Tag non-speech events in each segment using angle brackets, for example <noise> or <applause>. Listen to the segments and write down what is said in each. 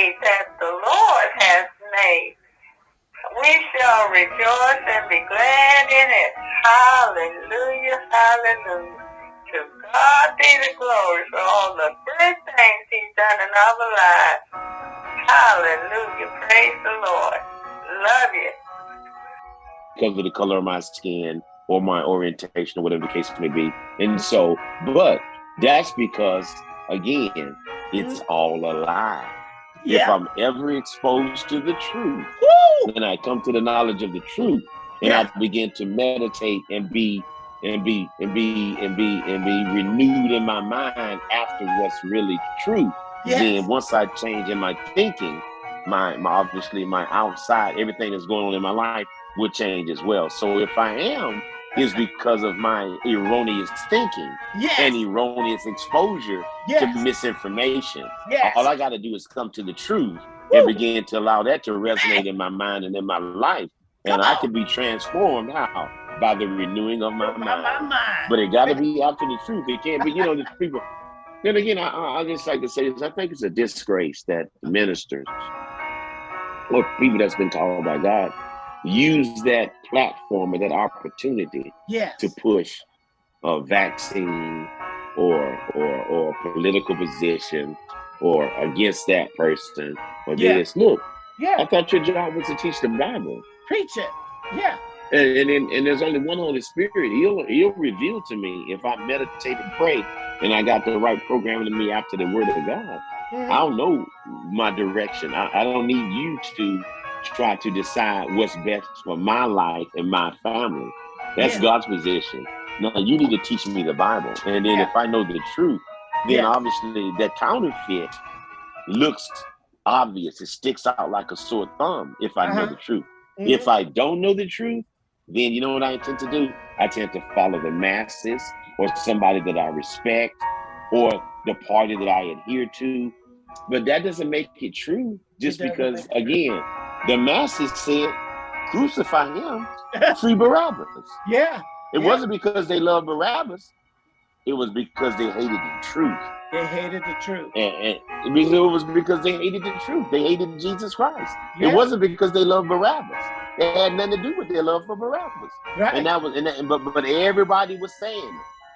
day that the Lord has made. We shall rejoice and be glad in it. Hallelujah, hallelujah. To God be the glory for all the good things he's done in our lives. Hallelujah, praise the Lord. Love you. Because of the color of my skin or my orientation or whatever the case may be. And so, but that's because, again, it's mm-hmm. all a lie. Yeah. If I'm ever exposed to the truth, Woo! then I come to the knowledge of the truth and Yeah. I begin to meditate and be and be and be and be and be renewed in my mind after what's really true. Yes. Then once I change in my thinking, my, my obviously my outside, everything that's going on in my life will change as well. So if I am, is because of my erroneous thinking Yes. and erroneous exposure yes. to misinformation. yes. All I got to do is come to the truth Woo. and begin to allow that to resonate in my mind and in my life. And Come I on. can be transformed how? By the renewing of my my, my mind. mind. But it got to be after the truth. It can't be, you know, the people. Then again, I, I I just like to say this. I think it's a disgrace that ministers or people that's been called by God use that platform or that opportunity yes. to push a vaccine or or or political position or against that person or Yeah. this. Look, I thought your job was to teach the Bible. Preach it. Yeah. And and, and, and there's only one Holy Spirit. He'll he'll reveal to me if I meditate and pray and I got the right programming in me after the word of God. Mhm. I'll know my direction. I, I don't need you to try to decide what's best for my life and my family. That's Yeah. God's position. No, you need to teach me the Bible. And then Yeah. if I know the truth, then Yeah. obviously that counterfeit looks obvious. It sticks out like a sore thumb if I know Uh-huh. the truth. Mhm. If I don't know the truth, then you know what I tend to do? I tend to follow the masses or somebody that I respect or the party that I adhere to. But that doesn't make it true just because, again, the masses said, crucify him, <laughs> free Barabbas. yeah. It Yeah. wasn't because they loved Barabbas, it was because they hated the truth. They hated the truth. And, and it was because they hated the truth. They hated Jesus Christ. Yeah. It wasn't because they loved Barabbas. It had nothing to do with their love for Barabbas. right. And that was, and that, but but everybody was saying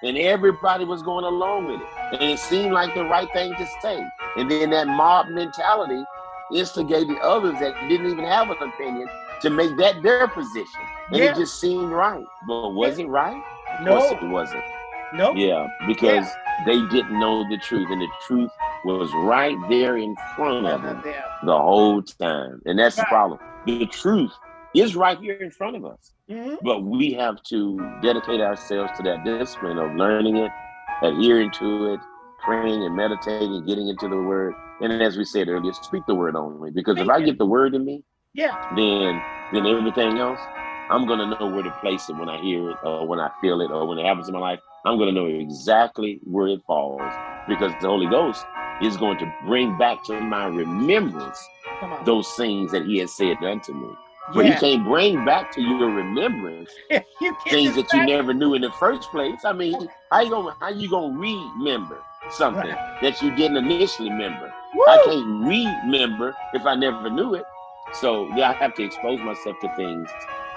it, and everybody was going along with it, and it seemed like the right thing to say. And then that mob mentality instigated others that didn't even have an opinion to make that their position, and Yeah. it just seemed right. But was it right? Of no. course it wasn't. Nope. Yeah, because they didn't know the truth, and the truth was right there in front of them the whole time, and that's the problem. The truth is right here in front of us. Mhm. But we have to dedicate ourselves to that discipline of learning it, adhering to it, praying and meditating, getting into the word. And as we said earlier, speak the word only. Because if I get the word in me, Yeah. then then everything else, I'm gonna know where to place it when I hear it or when I feel it or when it happens in my life. I'm gonna know exactly where it falls because the Holy Ghost is going to bring back to my remembrance those things that He has said unto me. But He can't bring back to your remembrance <laughs> you things that you never knew in the first place. I mean, how you gonna how you gonna remember something Right. that you didn't initially remember? Woo! I can't remember if I never knew it. So yeah, I have to expose myself to things,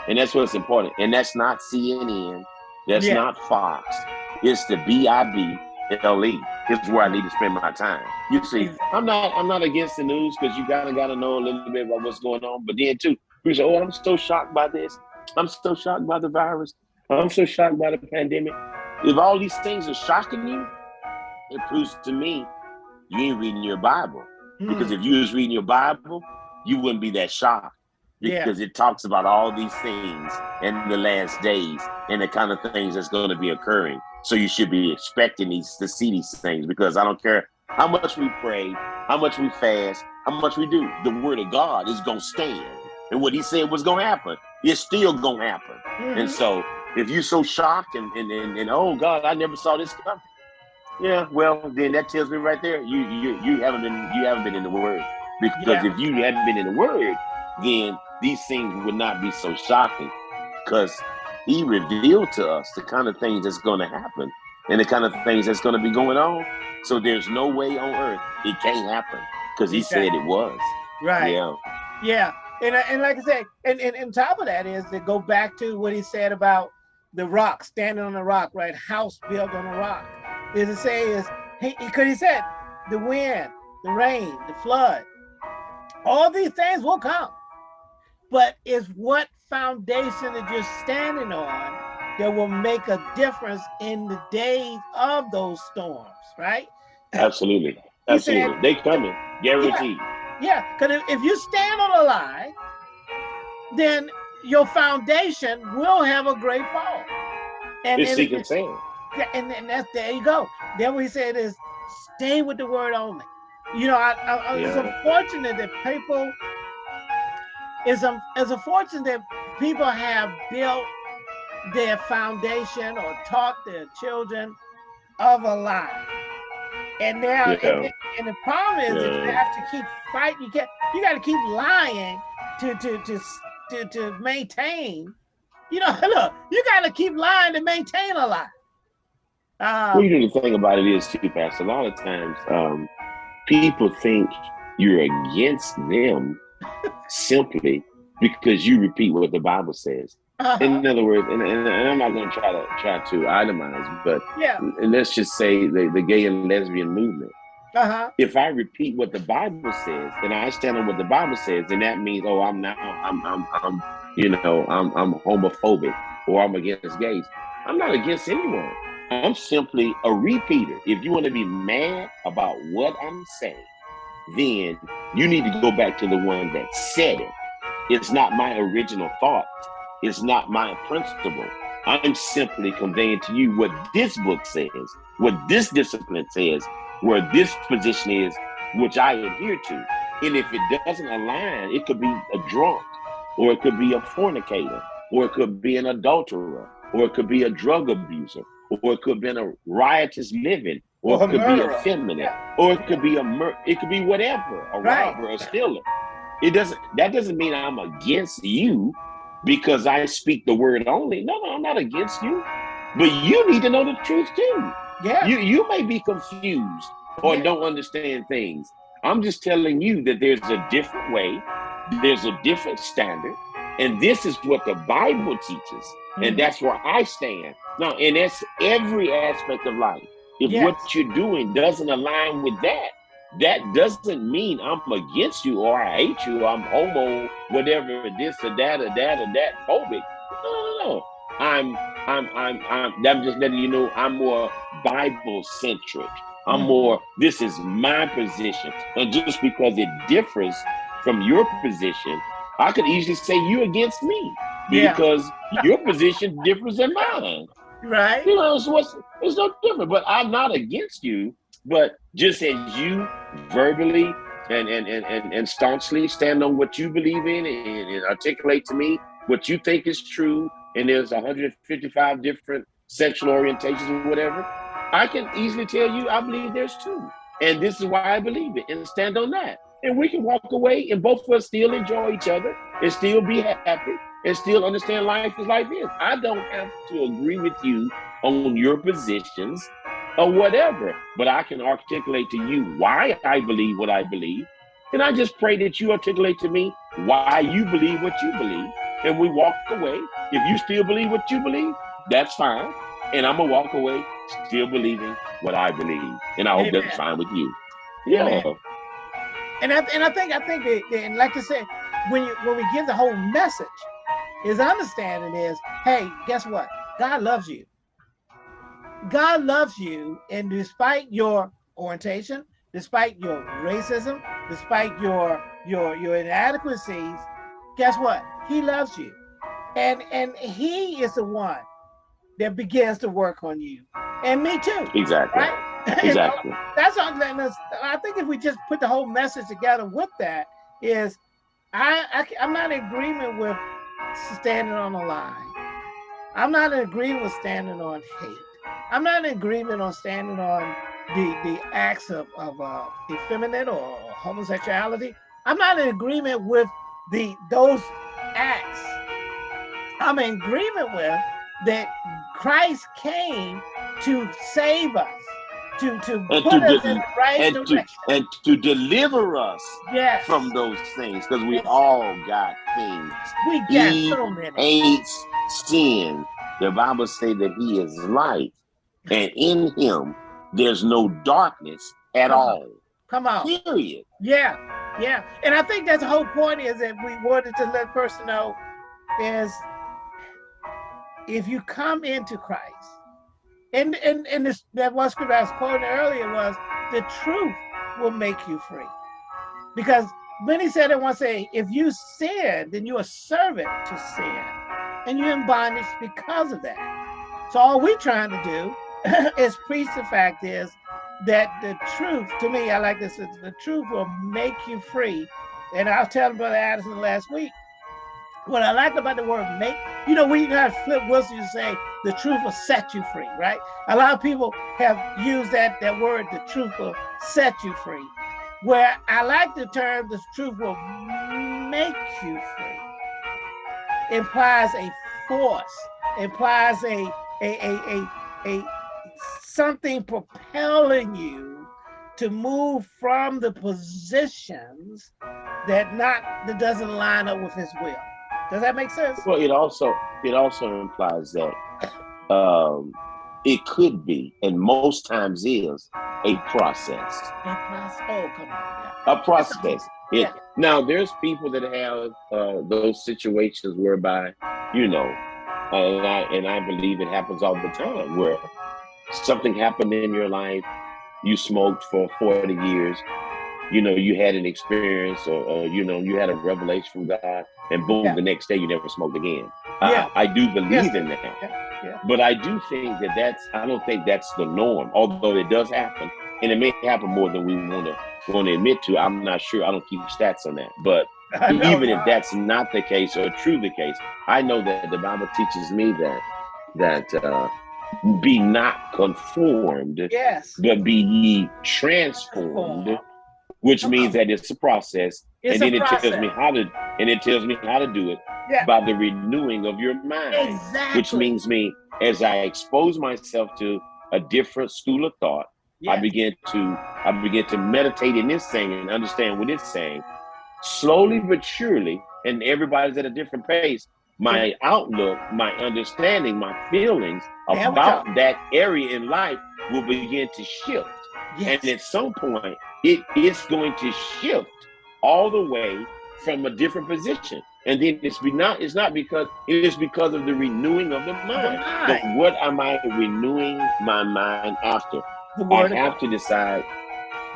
and that's what's important. And that's not CNN. That's Yeah. not Fox. It's the B I B L E. It's where I need to spend my time. You see, I'm not I'm not against the news because you gotta gotta know a little bit about what's going on. But then too, we say, "Oh, I'm so shocked by this. I'm so shocked by the virus. I'm so shocked by the pandemic." If all these things are shocking you, it proves to me you ain't reading your Bible. Because Mm. if you was reading your Bible, you wouldn't be that shocked. Yeah. Because it talks about all these things in the last days and the kind of things that's going to be occurring. So you should be expecting these to see these things because I don't care how much we pray, how much we fast, how much we do. The word of God is going to stand. And what he said was going to happen, it's still going to happen. And Mhm. so if you're so shocked and, and, and, and oh God, I never saw this coming. Yeah, well then that tells me right there, you you you haven't been you haven't been in the word. Because Yeah. if you hadn't been in the word, then these things would not be so shocking. Because he revealed to us the kind of things that's gonna happen and the kind of things that's gonna be going on. So there's no way on earth it can't happen. because he said it was. Right. Yeah. Yeah. And, uh, and like I said, and, and, and top of that is to go back to what he said about the rock, standing on the rock, right? House built on a rock. Is to say is he because he said the wind, the rain, the flood, all these things will come. But is what foundation that you're standing on that will make a difference in the days of those storms, right? Absolutely. Absolutely. Said, they coming, guaranteed. Yeah, because yeah, if you stand on a lie, then your foundation will have a great fall. And it's seeking sand. And, and that's there you go. Then what he said is stay with the word only. You know, I, I, yeah. it's unfortunate that people it's, a, it's unfortunate that people have built their foundation or taught their children of a lie. And now, yeah. and, and, the problem is yeah. that you have to keep fighting. You get, you got to keep lying to to to to to maintain. You know, <laughs> look, you got to keep lying to maintain a lie. Um, well, you know, the thing about it is too, Pastor. A lot of times, um, people think you're against them <laughs> simply because you repeat what the Bible says. Uh-huh. In other words, and, and, and I'm not going to try to try to itemize, but yeah, let's just say the, the gay and lesbian movement. Uh-huh. If I repeat what the Bible says and I stand on what the Bible says, then that means, oh, I'm now, I'm, I'm, I'm, you know, I'm, I'm homophobic or I'm against gays. I'm not against anyone. I'm simply a repeater. If you want to be mad about what I'm saying, then you need to go back to the one that said it. It's not my original thought. It's not my principle. I'm simply conveying to you what this book says, what this discipline says, where this position is, which I adhere to. And if it doesn't align, it could be a drunk, or it could be a fornicator, or it could be an adulterer, or it could be a drug abuser, or it could be a riotous living, or, or it could murderer. be effeminate, or it could be a mur- it could be whatever, a right. robber, a stealer. It doesn't that doesn't mean I'm against you because I speak the word only. No, no, I'm not against you. But you need to know the truth too. Yeah. You you may be confused or yeah. don't understand things. I'm just telling you that there's a different way, there's a different standard, and this is what the Bible teaches. Mm-hmm. And that's where I stand. Now, and that's every aspect of life. If yes. what you're doing doesn't align with that, that doesn't mean I'm against you or I hate you or I'm homo, whatever this or that or that or that phobic. No, no, no. I'm I'm I'm I'm I'm just letting you know I'm more Bible centric. I'm mm-hmm. more this is my position. And just because it differs from your position, I could easily say you against me because yeah. <laughs> your position differs than mine. Right. You know, so what's it's no different. But I'm not against you. But just as you verbally and and and and, and staunchly stand on what you believe in and, and articulate to me what you think is true, and there's 155 different sexual orientations or whatever, I can easily tell you I believe there's two. And this is why I believe it and stand on that. And we can walk away and both of us still enjoy each other and still be happy and still understand life is life is. I don't have to agree with you on your positions or whatever, but I can articulate to you why I believe what I believe. And I just pray that you articulate to me why you believe what you believe. And we walk away. If you still believe what you believe, that's fine. And I'm going to walk away still believing what I believe. And I hope Amen. that's fine with you. Yeah. Amen. And I, and I think I think that, and like I said, when you when we give the whole message, his understanding is, hey, guess what? God loves you. God loves you, and despite your orientation, despite your racism, despite your your your inadequacies, guess what? He loves you, and and He is the one that begins to work on you, and me too. Exactly. Right. <laughs> Exactly. that's all. I think if we just put the whole message together with that, is I, I I'm not in agreement with standing on a lie. I'm not in agreement with standing on hate. I'm not in agreement on standing on the the acts of, of uh, effeminate or homosexuality. I'm not in agreement with the those acts. I'm in agreement with that Christ came to save us. To to and put to us in the right and direction. To, and to deliver us yes. from those things, because we all got things. We got he so many. hates sin. The Bible say that he is light, and in him there's no darkness at Come all. On. Come on. Period. Yeah, yeah. And I think that's the whole point is that we wanted to let person know is if you come into Christ, and and and this that one I was quoting earlier was the truth will make you free. Because many said it once say, if you sin, then you're a servant to sin. And you're in bondage because of that. So all we're trying to do <laughs> is preach the fact is that the truth, to me, I like this, the truth will make you free. And I was telling Brother Addison last week, what I like about the word make, you know, we have Flip Wilson say the truth will set you free, right? A lot of people have used that that word, the truth will set you free. Where I like the term the truth will make you free. Implies a force, implies a a a a, a something propelling you to move from the positions that not that doesn't line up with his will. Does that make sense? Well, it also it also implies that um, it could be, and most times is, a process. A process. Oh, come on. Yeah. A process. It, yeah. Now, there's people that have uh, those situations whereby, you know, and I and I believe it happens all the time, where something happened in your life, you smoked for 40 years, you know, you had an experience or, or you know, you had a revelation from God, and boom, yeah. the next day you never smoked again. Yeah. I, I do believe yes. in that. Yeah. Yeah. But I do think that that's, I don't think that's the norm, although it does happen. And it may happen more than we want to want to admit to. I'm not sure. I don't keep stats on that. But <laughs> know, even if that's not the case or true the case, I know that the Bible teaches me that that uh, be not conformed, yes, but be ye transformed which means that it's a process. It's and then it process. tells me how to and it tells me how to do it yeah. by the renewing of your mind. Exactly. Which means me as I expose myself to a different school of thought, yeah. I begin to I begin to meditate in this thing and understand what it's saying. Slowly but surely, and everybody's at a different pace. My outlook, my understanding, my feelings about that area in life will begin to shift. Yes. And at some point, it is going to shift all the way from a different position. And then it's be not it's not because it is because of the renewing of the mind. But what am I renewing my mind after? I have to decide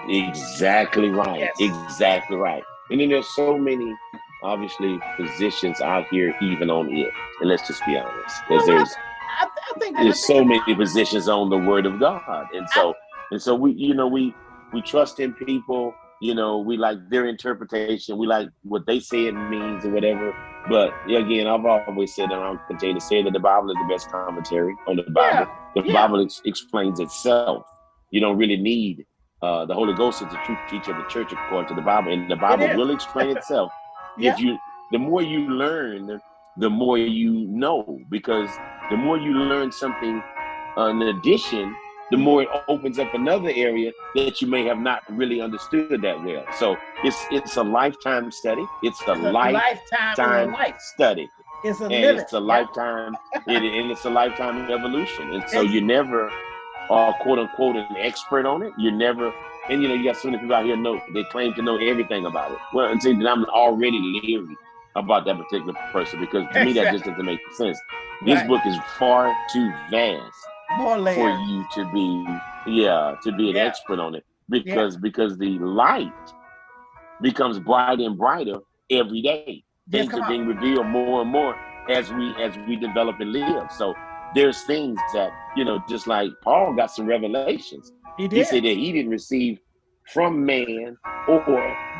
exactly right. Yes. Exactly right. And then there's so many obviously positions out here even on it. And let's just be honest. Because well, there's I, I think there's so many positions on the word of God. And so and so we you know we we trust in people. You know, we like their interpretation. We like what they say it means or whatever. But again, I've always said, and I'll continue to say that the Bible is the best commentary on the Bible. Yeah. The yeah. Bible ex- explains itself. You don't really need uh, the Holy Ghost is the truth teacher of the church according to the Bible, and the Bible will explain <laughs> itself. yeah. If you, the more you learn, the more you know, because the more you learn something, uh, in addition, the more it opens up another area that you may have not really understood that well. So it's it's a lifetime study. It's a, it's a lifetime, lifetime life. study. It's a and it's a lifetime it, and it's a lifetime evolution. And so you never are quote unquote an expert on it. You're never and you know you got so many people out here know they claim to know everything about it. Well, and see that I'm already leery about that particular person because to me that just doesn't make sense. This right. book is far too vast more layers. for you to be yeah to be an yeah. expert on it because yeah. because the light becomes brighter and brighter every day things are being revealed more and more as we as we develop and live so there's things that you know just like paul got some revelations he, did. he said that he didn't receive from man or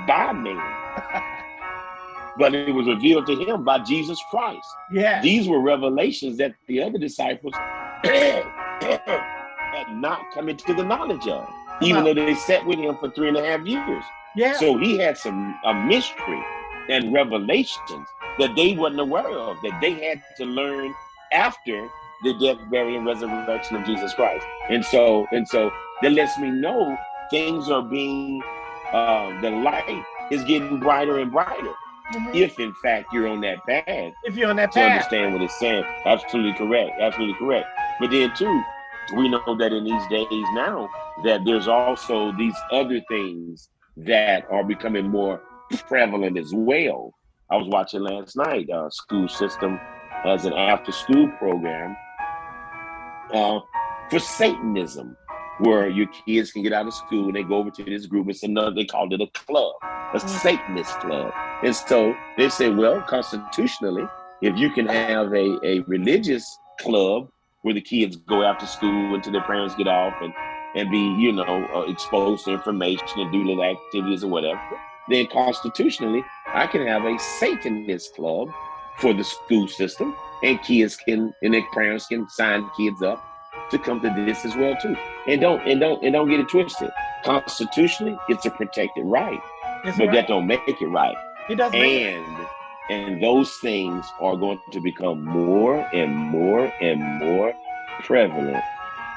by man <laughs> but it was revealed to him by jesus christ yeah these were revelations that the other disciples <clears throat> had not come into the knowledge of, even though they sat with him for three and a half years. Yeah. So he had some a mystery and revelations that they wasn't aware of, that they had to learn after the death, burial, and resurrection of Jesus Christ. And so, and so that lets me know things are being, uh, the light is getting brighter and brighter. Mm -hmm. If in fact you're on that path, if you're on that path, to understand what it's saying, absolutely correct, absolutely correct. But then too, we know that in these days now that there's also these other things that are becoming more prevalent as well. I was watching last night. Uh, school system has an after-school program uh, for Satanism, where your kids can get out of school and they go over to this group. It's another, they called it a club, a mm. Satanist club. And so they say, well, constitutionally, if you can have a, a religious club where the kids go after school until their parents get off and, and be, you know, uh, exposed to information and do little activities or whatever, then constitutionally, I can have a Satanist club for the school system and kids can and their parents can sign kids up to come to this as well too. And don't and don't and don't get it twisted. Constitutionally, it's a protected right, but right. that don't make it right. It doesn't. And and those things are going to become more and more and more prevalent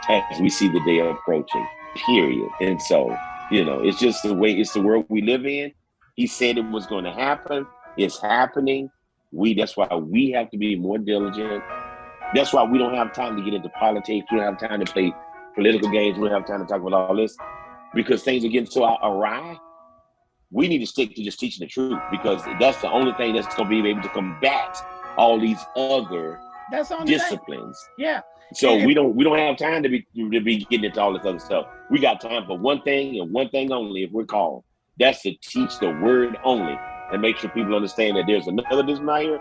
as we see the day approaching. Period. And so, you know, it's just the way it's the world we live in. He said it was going to happen. It's happening. We that's why we have to be more diligent. That's why we don't have time to get into politics. We don't have time to play political games. We don't have time to talk about all this because things are getting so awry. We need to stick to just teaching the truth because that's the only thing that's going to be able to combat all these other that's disciplines. Thing. Yeah. So we don't we don't have time to be to be getting into all this other stuff. We got time for one thing and one thing only if we're called. That's to teach the word only and make sure people understand that there's another desire,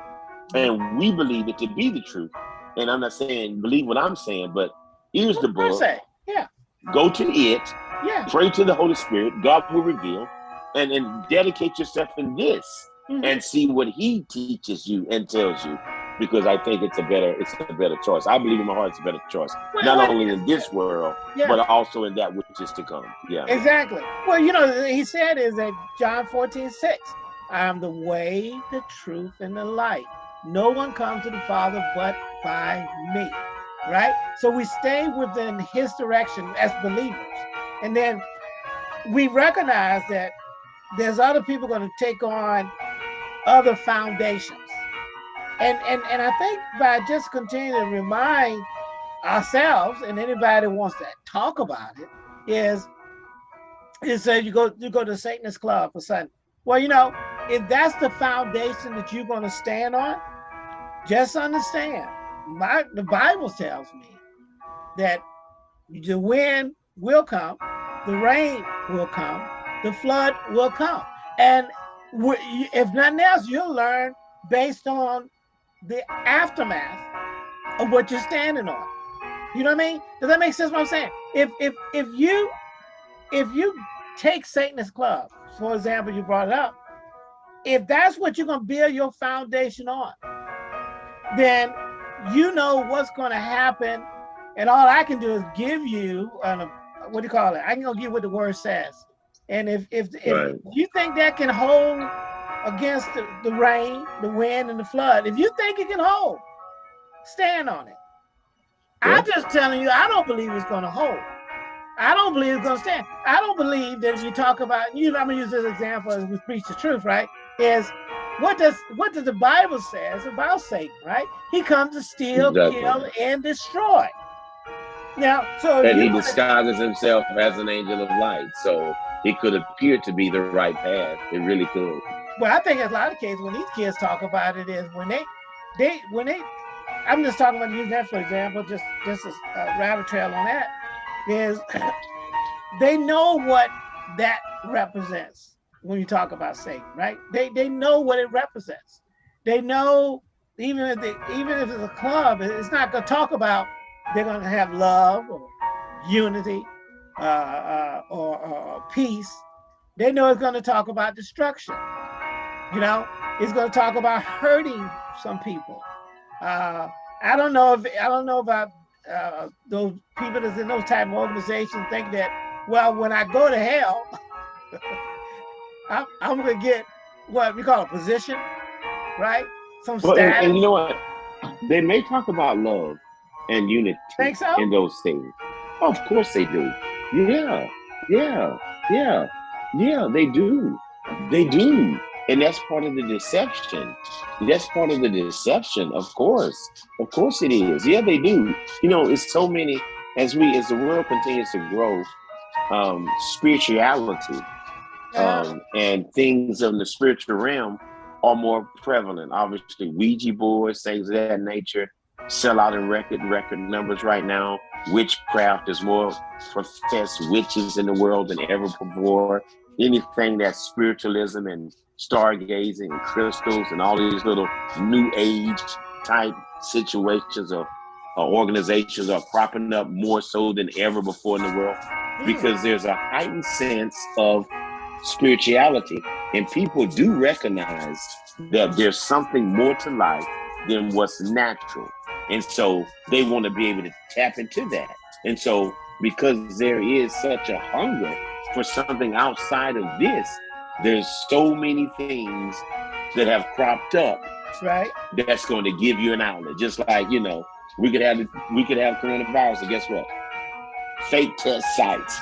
and we believe it to be the truth. And I'm not saying believe what I'm saying, but here's the book. Yeah. Go to it. Yeah. Pray to the Holy Spirit. God will reveal, and and dedicate yourself in this, mm -hmm. and see what He teaches you and tells you. Because I think it's a better it's a better choice. I believe in my heart it's a better choice. Well, Not only in this world, yeah. but also in that which is to come. Yeah. Exactly. Well, you know, he said is that John 14, 6 I am the way, the truth, and the light. No one comes to the Father but by me, right? So we stay within his direction as believers. And then we recognize that there's other people going to take on other foundations. And, and, and I think by just continuing to remind ourselves and anybody wants to talk about it is, is that you go, you go to Satanist Club for Sunday. Well, you know, if that's the foundation that you're going to stand on, just understand, my the Bible tells me that the wind will come, the rain will come, the flood will come. And if nothing else, you'll learn based on the aftermath of what you're standing on. You know what I mean? Does that make sense what I'm saying? If if if you if you take Satanist club, for example, you brought it up, if that's what you're to build your foundation on, then you know what's to happen. And all I can do is give you, uh, what do you call it? I can go give what the word says. And if if, right. if you think that can hold against the, the rain, the wind, and the flood, if you think it can hold, stand on it. Yeah. I'm just telling you, I don't believe it's going to hold. I don't believe it's going to stand. I don't believe that if you talk about, you know, I'm going to use this example as we preach the truth, right? is what does what does the Bible says about Satan, right? He comes to steal, exactly. kill, and destroy. Now, so and he disguises himself as an angel of light, so it could appear to be the right path. It really could. Well, I think in a lot of cases when these kids talk about it is when they, they when they, I'm just talking about using that for example, just just a, rabbit trail on that is <coughs> they know what that represents when you talk about Satan, right? They they know what it represents. They know even if they, even if it's a club, it's not going to talk about they're going to have love or unity uh, uh, or, or, peace. They know it's going to talk about destruction. You know, it's going to talk about hurting some people. Uh, I don't know if I don't know about uh, those people that's in those type of organizations think that well, when I go to hell. <laughs> I'm, I'm gonna get what we call a position, right? Some well, and, and, you know what? They may talk about love and unity so? in those things. Of course they do. Yeah, yeah, yeah, yeah, they do. They do. And that's part of the deception. That's part of the deception, of course. Of course it is. Yeah, they do. You know, it's so many as we as the world continues to grow, um, spirituality um, and things of the spiritual realm are more prevalent. Obviously, Ouija boards, things of that nature, sell out in record record numbers right now. Witchcraft is more professed witches in the world than ever before. Anything that's spiritualism and stargazing and crystals and all these little new age type situations or, or organizations are cropping up more so than ever before in the world hmm. because there's a heightened sense of spirituality and people do recognize that there's something more to life than what's natural and so they want to be able to tap into that. And so because there is such a hunger for something outside of this there's so many things that have cropped up right. that's going to give you an outlet. Just like you know we could have we could have coronavirus and guess what? Fake test sites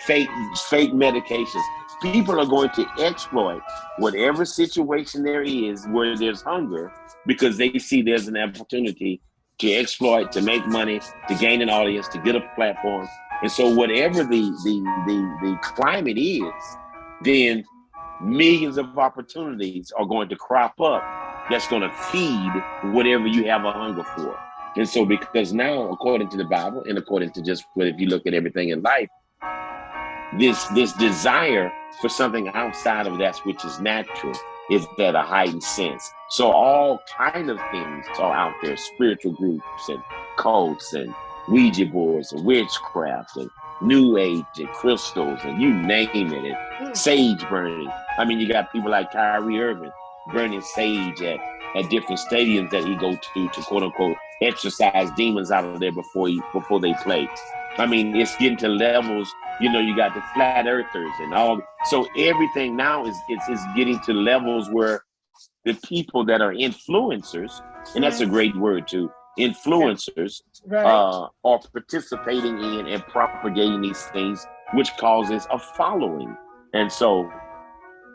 fake fake medications. People are going to exploit whatever situation there is where there's hunger because they see there's an opportunity to exploit to make money to gain an audience to get a platform and so whatever the the the, the climate is then millions of opportunities are going to crop up that's going to feed whatever you have a hunger for. And so, because now, according to the Bible, and according to just what if you look at everything in life, this this desire for something outside of that which is natural is that a heightened sense. So all kind of things are out there, spiritual groups and cults and Ouija boards and witchcraft and new age and crystals and you name it, and mm. sage burning. I mean, you got people like Kyrie Irving burning sage at, at different stadiums that he go to to quote unquote exercise demons out of there before he before they play. I mean, it's getting to levels. You know, you got the flat earthers and all. So everything now is is, is getting to levels where the people that are influencers, and that's a great word too, influencers right. uh, are participating in and propagating these things, which causes a following. And so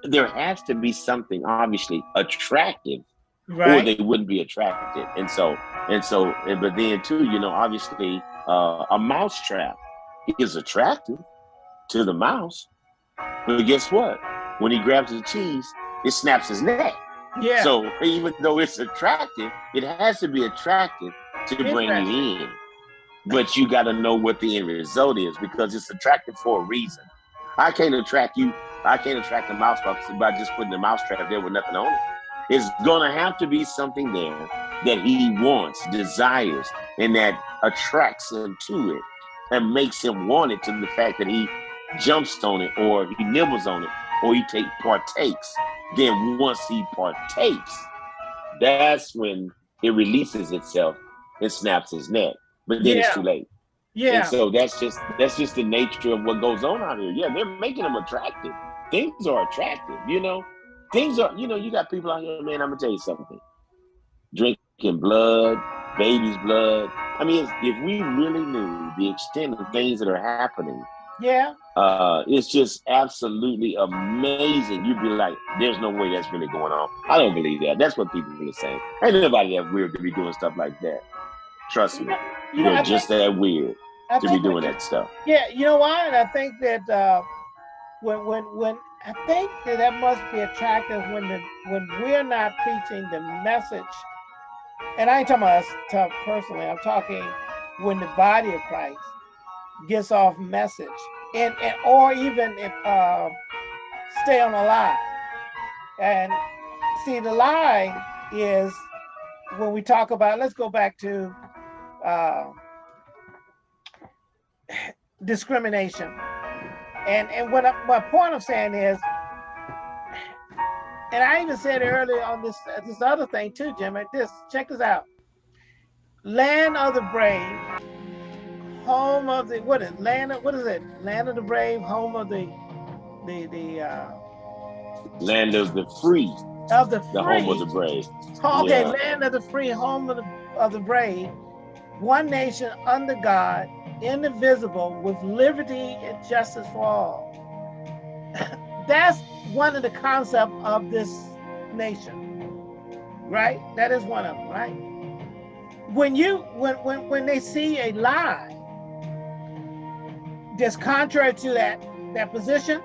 there has to be something obviously attractive, right. or they wouldn't be attracted. And so, and so, and, but then too, you know, obviously, uh, a mouse trap is attractive to the mouse, but guess what? When he grabs the cheese, it snaps his neck. Yeah. So even though it's attractive, it has to be attractive to bring you in. But you got to know what the end result is because it's attractive for a reason. I can't attract you. I can't attract a mouse by just putting the mouse trap there with nothing on it. It's gonna have to be something there that he wants, desires, and that attracts him to it and makes him want it to the fact that he jumps on it or he nibbles on it or he take partakes. Then once he partakes, that's when it releases itself and snaps his neck. But then yeah. it's too late. Yeah. And so that's just that's just the nature of what goes on out here. Yeah, they're making them attractive. Things are attractive, you know. Things are, you know, you got people out here, man. I'm gonna tell you something. Drinking blood, baby's blood. I mean, if we really knew the extent of things that are happening, yeah, uh, it's just absolutely amazing. You'd be like, "There's no way that's really going on." I don't believe that. That's what people are saying. Ain't nobody that weird to be doing stuff like that. Trust me, you know, just think, that weird I to be doing that stuff. Yeah, you know why? And I think that uh, when when when I think that that must be attractive when the when we're not preaching the message. And I ain't talking about us personally. I'm talking when the body of Christ gets off message, and, and or even if uh, stay on a lie. And see, the lie is when we talk about. Let's go back to uh, discrimination. And and what I, my point I'm saying is, and I even said earlier on this this other thing too, Jimmy. This check this out. Land of the brave, home of the what is land of what is it? Land of the brave, home of the the the uh, land of the free. Of the free. The home of the brave. Okay, yeah. land of the free, home of the of the brave one nation under God, indivisible, with liberty and justice for all. <laughs> That's one of the concepts of this nation, right? That is one of them, right? When you when when when they see a lie that's contrary to that that position,